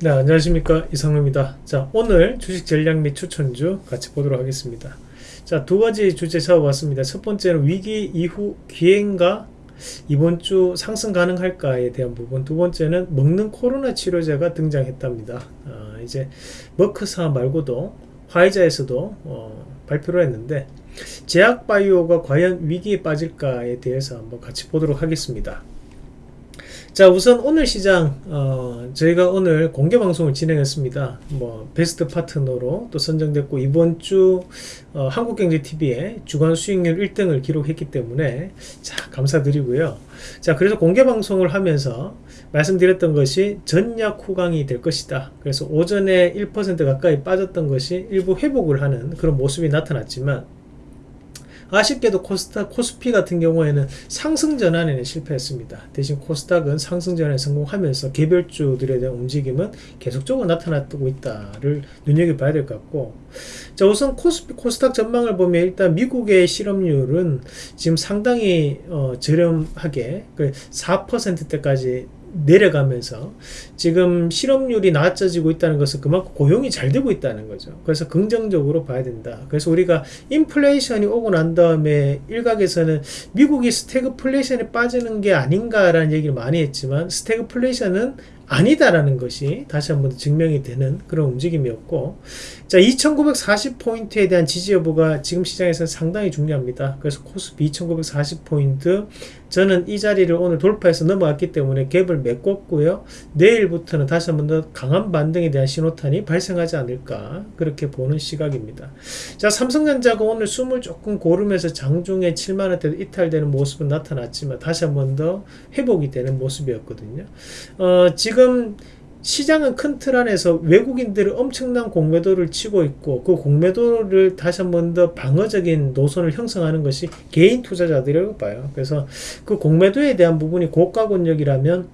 네 안녕하십니까. 이상로입니다. 자 오늘 주식 전략 및 추천주 같이 보도록 하겠습니다. 자 두 가지 주제 잡아봤습니다. 첫 번째는 위기 이후 기회인가 이번 주 상승 가능할까에 대한 부분. 두 번째는 먹는 코로나 치료제가 등장했답니다. 어, 이제 머크사 말고도 화이자에서도 어, 발표를 했는데 제약바이오가 과연 위기에 빠질까에 대해서 한번 같이 보도록 하겠습니다 자 우선 오늘 시장 어, 저희가 오늘 공개 방송을 진행했습니다. 뭐 베스트 파트너로 또 선정됐고 이번 주 어, 한국경제TV에 주간 수익률 1등을 기록했기 때문에 자 감사드리고요. 자 그래서 공개 방송을 하면서 말씀드렸던 것이 전약 후강이 될 것이다. 그래서 오전에 1% 가까이 빠졌던 것이 일부 회복을 하는 그런 모습이 나타났지만 아쉽게도 코스닥, 코스피 같은 경우에는 상승 전환에는 실패했습니다. 대신 코스닥은 상승 전환에 성공하면서 개별주들에 대한 움직임은 계속적으로 나타나고 있다를 눈여겨봐야 될 것 같고 자 우선 코스피, 코스닥 전망을 보면 일단 미국의 실업률은 지금 상당히 어, 저렴하게 4%대까지 그 내려가면서 지금 실업률이 낮아지고 있다는 것은 그만큼 고용이 잘 되고 있다는 거죠. 그래서 긍정적으로 봐야 된다. 그래서 우리가 인플레이션이 오고 난 다음에 일각에서는 미국이 스태그플레이션에 빠지는 게 아닌가라는 얘기를 많이 했지만 스태그플레이션은 아니다라는 것이 다시 한번 증명이 되는 그런 움직임이었고 자 2940포인트에 대한 지지 여부가 지금 시장에서 상당히 중요합니다. 그래서 코스피 2940포인트 저는 이 자리를 오늘 돌파해서 넘어갔기 때문에 갭을 메꿨고요. 내일부터는 다시 한번 더 강한 반등에 대한 신호탄이 발생하지 않을까 그렇게 보는 시각입니다. 자 삼성전자가 오늘 숨을 조금 고르면서 장중에 7만원대 이탈되는 모습은 나타났지만 다시 한번 더 회복이 되는 모습이었거든요. 어, 지금 시장은 큰 틀 안에서 외국인들이 엄청난 공매도를 치고 있고 그 공매도를 다시 한 번 더 방어적인 노선을 형성하는 것이 개인 투자자들이라고 봐요. 그래서 그 공매도에 대한 부분이 고가 권역이라면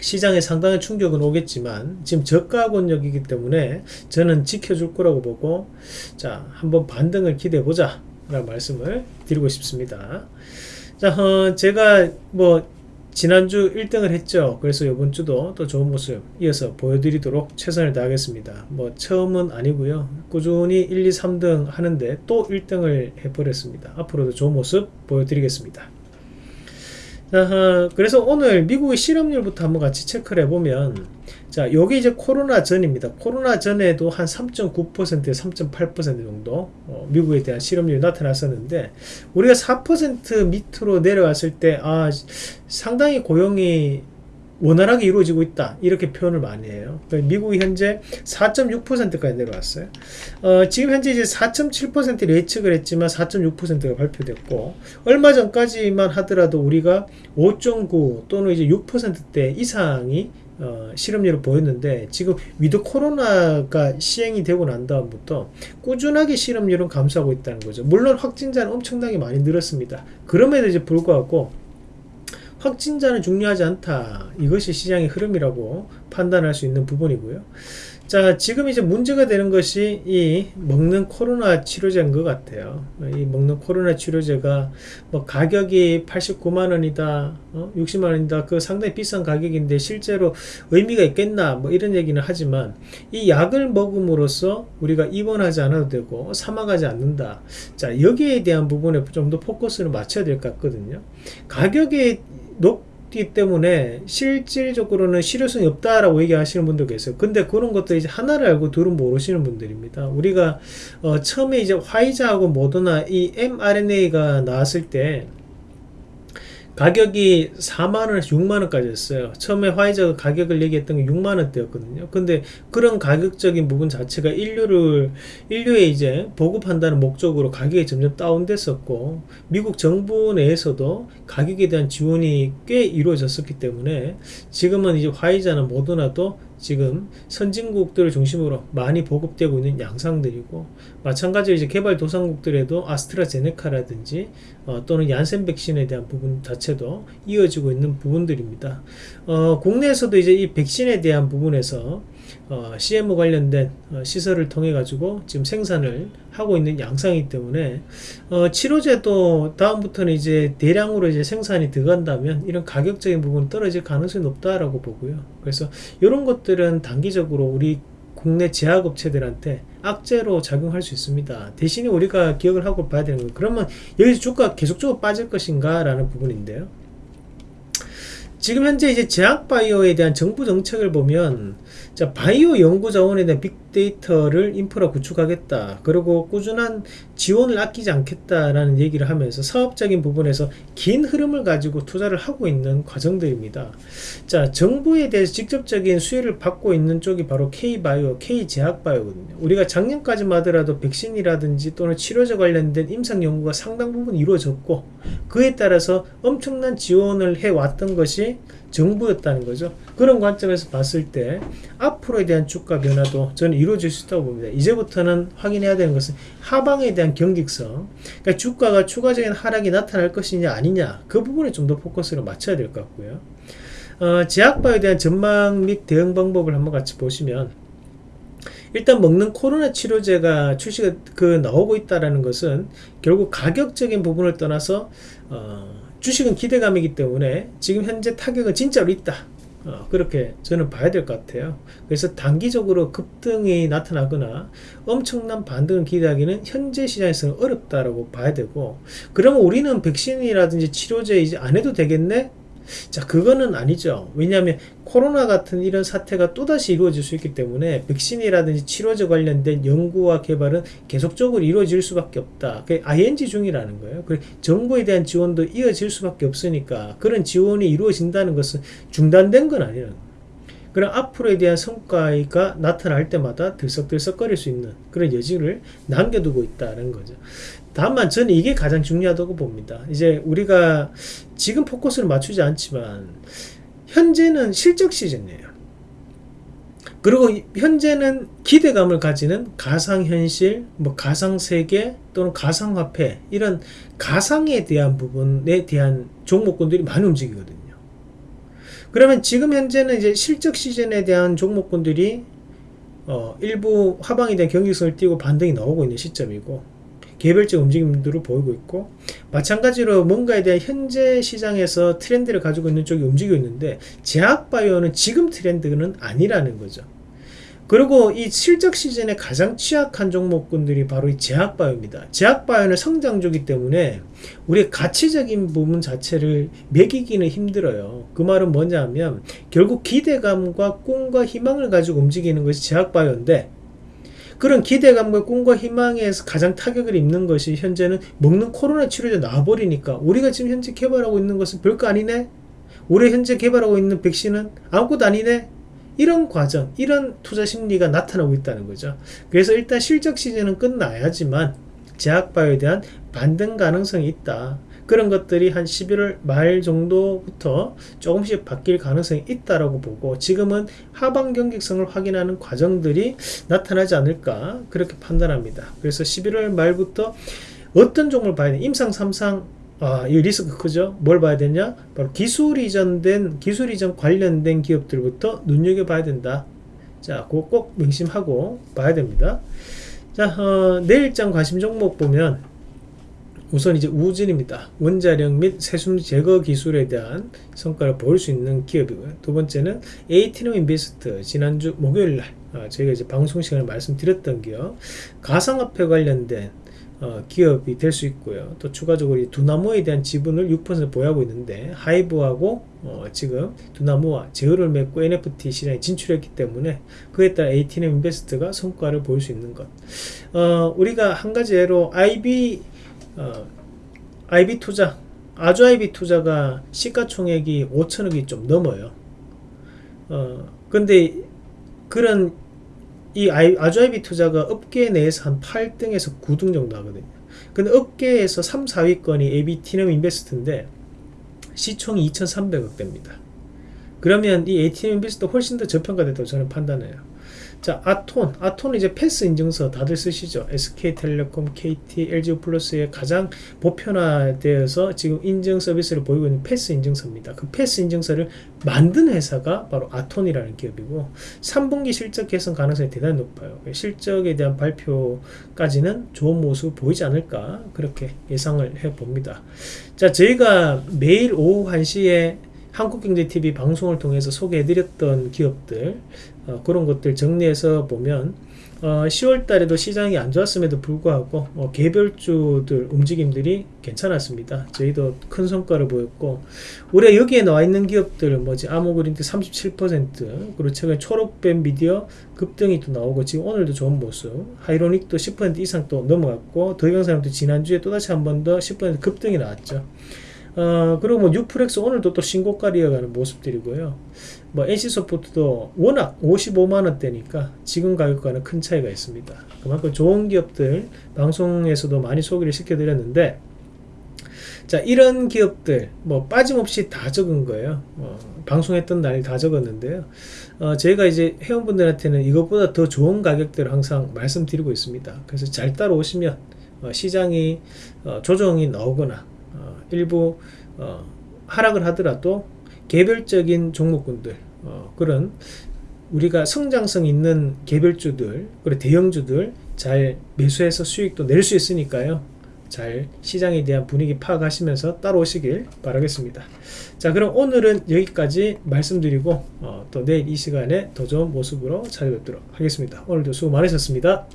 시장에 상당한 충격은 오겠지만 지금 저가 권역이기 때문에 저는 지켜줄 거라고 보고 자 한번 반등을 기대해 보자 라는 말씀을 드리고 싶습니다. 자 어, 제가 뭐 지난주 1등을 했죠. 그래서 이번 주도 또 좋은 모습 이어서 보여드리도록 최선을 다하겠습니다. 뭐 처음은 아니고요. 꾸준히 1, 2, 3등 하는데 또 1등을 해버렸습니다. 앞으로도 좋은 모습 보여드리겠습니다 자, 그래서 오늘 미국의 실업률부터 한번 같이 체크를 해보면 자 여기 이제 코로나 전입니다. 코로나 전에도 한 3.9% 3.8% 정도 어, 미국에 대한 실업률이 나타났었는데 우리가 4% 밑으로 내려왔을 때 아 상당히 고용이 원활하게 이루어지고 있다. 이렇게 표현을 많이 해요. 그러니까 미국이 현재 4.6%까지 내려왔어요. 어, 지금 현재 이제 4.7% 예측을 했지만 4.6%가 발표됐고 얼마 전까지만 하더라도 우리가 5.9 또는 이제 6%대 이상이 어, 실업률을 보였는데 지금 위드 코로나가 시행이 되고 난 다음부터 꾸준하게 실업률은 감소하고 있다는 거죠. 물론 확진자는 엄청나게 많이 늘었습니다. 그럼에도 이제 불구하고 확진자는 중요하지 않다. 이것이 시장의 흐름이라고 판단할 수 있는 부분이고요. 자 지금 이제 문제가 되는 것이 이 먹는 코로나 치료제인 것 같아요. 이 먹는 코로나 치료제가 뭐 가격이 89만 원이다 어? 60만 원이다 그 상당히 비싼 가격인데 실제로 의미가 있겠나? 뭐 이런 얘기는 하지만 이 약을 먹음으로써 우리가 입원하지 않아도 되고 사망하지 않는다. 자 여기에 대한 부분에 좀 더 포커스를 맞춰야 될 것 같거든요. 가격이 높기 때문에 실질적으로는 실효성이 없다라고 얘기하시는 분도 계세요. 근데 그런 것도 이제 하나를 알고 둘은 모르시는 분들입니다. 우리가 어 처음에 이제 화이자하고 모더나 이 mRNA가 나왔을 때 가격이 4만원에서 6만원까지 였어요. 처음에 화이자가 가격을 얘기했던 게 6만원대였거든요. 근데 그런 가격적인 부분 자체가 인류를 인류에 이제 보급한다는 목적으로 가격이 점점 다운됐었고 미국 정부 내에서도 가격에 대한 지원이 꽤 이루어졌었기 때문에 지금은 이제 화이자나 모더나도 지금 선진국들을 중심으로 많이 보급되고 있는 양상들이고 마찬가지로 이제 개발도상국들에도 아스트라제네카라든지 어, 또는 얀센 백신에 대한 부분 자체도 이어지고 있는 부분들입니다. 어, 국내에서도 이제 이 백신에 대한 부분에서 어, CMO 관련된 어, 시설을 통해 가지고 지금 생산을 하고 있는 양상이기 때문에 어, 치료제도 다음부터는 이제 대량으로 이제 생산이 들어간다면 이런 가격적인 부분 떨어질 가능성이 높다라고 보고요. 그래서 이런 것들은 단기적으로 우리 국내 제약업체들한테 악재로 작용할 수 있습니다. 대신에 우리가 기억을 하고 봐야 되는 건 그러면 여기서 주가 계속적으로 빠질 것인가 라는 부분인데요. 지금 현재 이제 제약바이오에 대한 정부 정책을 보면 자, 바이오 연구 자원에 대한 빅데이터를 인프라 구축하겠다. 그리고 꾸준한 지원을 아끼지 않겠다라는 얘기를 하면서 사업적인 부분에서 긴 흐름을 가지고 투자를 하고 있는 과정들입니다. 자, 정부에 대해서 직접적인 수혜를 받고 있는 쪽이 바로 K바이오, K제약바이오거든요. 우리가 작년까지만 하더라도 백신이라든지 또는 치료제 관련된 임상 연구가 상당 부분 이루어졌고 그에 따라서 엄청난 지원을 해왔던 것이 정부였다는 거죠. 그런 관점에서 봤을 때 앞으로에 대한 주가 변화도 저는 이루어질 수 있다고 봅니다. 이제부터는 확인해야 되는 것은 하방에 대한 경직성, 그러니까 주가가 추가적인 하락이 나타날 것이냐 아니냐 그 부분에 좀 더 포커스를 맞춰야 될 것 같고요. 어, 제약바에 대한 전망 및 대응 방법을 한번 같이 보시면 일단 먹는 코로나 치료제가 출시가 그 나오고 있다라는 것은 결국 가격적인 부분을 떠나서 어, 주식은 기대감이기 때문에 지금 현재 타격은 진짜로 있다. 어, 그렇게 저는 봐야 될 것 같아요. 그래서 단기적으로 급등이 나타나거나 엄청난 반등을 기대하기는 현재 시장에서는 어렵다라고 봐야 되고, 그러면 우리는 백신이라든지 치료제 이제 안 해도 되겠네? 자, 그거는 아니죠. 왜냐하면 코로나 같은 이런 사태가 또다시 이루어질 수 있기 때문에 백신이라든지 치료제 관련된 연구와 개발은 계속적으로 이루어질 수밖에 없다. 그 ING 중이라는 거예요. 그 정부에 대한 지원도 이어질 수밖에 없으니까 그런 지원이 이루어진다는 것은 중단된 건 아니라는 거예요. 그럼 앞으로에 대한 성과가 나타날 때마다 들썩들썩거릴 수 있는 그런 여지를 남겨두고 있다는 거죠. 다만 저는 이게 가장 중요하다고 봅니다. 이제 우리가 지금 포커스를 맞추지 않지만 현재는 실적 시즌이에요. 그리고 현재는 기대감을 가지는 가상현실, 뭐 가상세계 또는 가상화폐 이런 가상에 대한 부분에 대한 종목군들이 많이 움직이거든요. 그러면 지금 현재는 이제 실적 시즌에 대한 종목군들이 어, 일부 하방에 대한 경직성을 띄고 반등이 나오고 있는 시점이고 개별적 움직임들을 보이고 있고 마찬가지로 뭔가에 대한 현재 시장에서 트렌드를 가지고 있는 쪽이 움직이고 있는데 제약바이오는 지금 트렌드는 아니라는 거죠. 그리고 이 실적 시즌에 가장 취약한 종목군들이 바로 이 제약바이오입니다. 제약바이오는 성장주기 때문에 우리의 가치적인 부분 자체를 매기기는 힘들어요. 그 말은 뭐냐면 결국 기대감과 꿈과 희망을 가지고 움직이는 것이 제약바이오인데 그런 기대감과 꿈과 희망에서 가장 타격을 입는 것이 현재는 먹는 코로나 치료제 나와버리니까 우리가 지금 현재 개발하고 있는 것은 별거 아니네? 우리 현재 개발하고 있는 백신은 아무것도 아니네? 이런 과정, 이런 투자 심리가 나타나고 있다는 거죠. 그래서 일단 실적 시즌은 끝나야지만 제약바이오에 대한 반등 가능성이 있다. 그런 것들이 한 11월 말 정도부터 조금씩 바뀔 가능성이 있다라고 보고 지금은 하방 경직성을 확인하는 과정들이 나타나지 않을까 그렇게 판단합니다. 그래서 11월 말부터 어떤 종목을 봐야 돼? 임상 3상 아, 이 리스크 크죠? 뭘 봐야 되냐? 바로 기술 이전된, 기술 이전 관련된 기업들부터 눈여겨봐야 된다. 자, 그거 꼭 명심하고 봐야 됩니다. 자, 어, 내일장 관심 종목 보면 우선 이제 우진입니다. 원자력 및 세순 제거 기술에 대한 성과를 보일 수 있는 기업이고요. 두 번째는 에이티넘 인베스트 지난주 목요일 날 어, 저희가 이제 방송 시간에 말씀드렸던 기업 가상화폐 관련된 어, 기업이 될 수 있고요. 또 추가적으로 두나무에 대한 지분을 6% 보유하고 있는데 하이브하고 어, 지금 두나무와 제휴를 맺고 NFT 시장에 진출했기 때문에 그에 따라 에이티넘 인베스트가 성과를 보일 수 있는 것. 어, 우리가 한 가지 예로 IB 어, IB 투자, 아주 IB 투자가 시가총액이 5천억이 좀 넘어요. 어, 근데 그런 이 아주 IB 투자가 업계 내에서 한 8등에서 9등 정도 하거든요. 근데 업계에서 3, 4위권이 AB티넘 인베스트인데 시총이 2,300억 됩니다. 그러면 이 ATM 비스도 훨씬 더 저평가됐다고 저는 판단해요. 자, 아톤. 아톤은 이제 패스 인증서 다들 쓰시죠. SK텔레콤, KT, LG 플러스의 가장 보편화되어서 지금 인증 서비스를 보이고 있는 패스 인증서입니다. 그 패스 인증서를 만든 회사가 바로 아톤이라는 기업이고 3분기 실적 개선 가능성이 대단히 높아요. 실적에 대한 발표까지는 좋은 모습 보이지 않을까 그렇게 예상을 해 봅니다. 자, 저희가 매일 오후 1시에 한국경제TV 방송을 통해서 소개해드렸던 기업들 어, 그런 것들 정리해서 보면 어, 10월 달에도 시장이 안 좋았음에도 불구하고 어, 개별주들 움직임들이 괜찮았습니다. 저희도 큰 성과를 보였고 올해 여기에 나와 있는 기업들 뭐지 아모그린트 37% 그리고 최근 초록뱀 미디어 급등이 또 나오고 지금 오늘도 좋은 모습 하이로닉도 10% 이상 또 넘어갔고 더경사람도 지난주에 또다시 한 번 더 10% 급등이 나왔죠. 어, 그리고 뭐 뉴프렉스 오늘도 또 신고가 이어가는 모습들이고요. 뭐 NC소프트도 워낙 55만원대니까 지금 가격과는 큰 차이가 있습니다. 그만큼 좋은 기업들 방송에서도 많이 소개를 시켜드렸는데 자 이런 기업들 뭐 빠짐없이 다 적은 거예요. 어, 방송했던 날 다 적었는데요. 어, 저희가 이제 회원분들한테는 이것보다 더 좋은 가격들을 항상 말씀드리고 있습니다. 그래서 잘 따라오시면 어, 시장이 어, 조정이 나오거나 어, 일부 어, 하락을 하더라도 개별적인 종목군들 어, 그런 우리가 성장성 있는 개별주들 그리고 대형주들 잘 매수해서 수익도 낼 수 있으니까요. 잘 시장에 대한 분위기 파악하시면서 따라오시길 바라겠습니다. 자 그럼 오늘은 여기까지 말씀드리고 어, 또 내일 이 시간에 더 좋은 모습으로 찾아뵙도록 하겠습니다. 오늘도 수고 많으셨습니다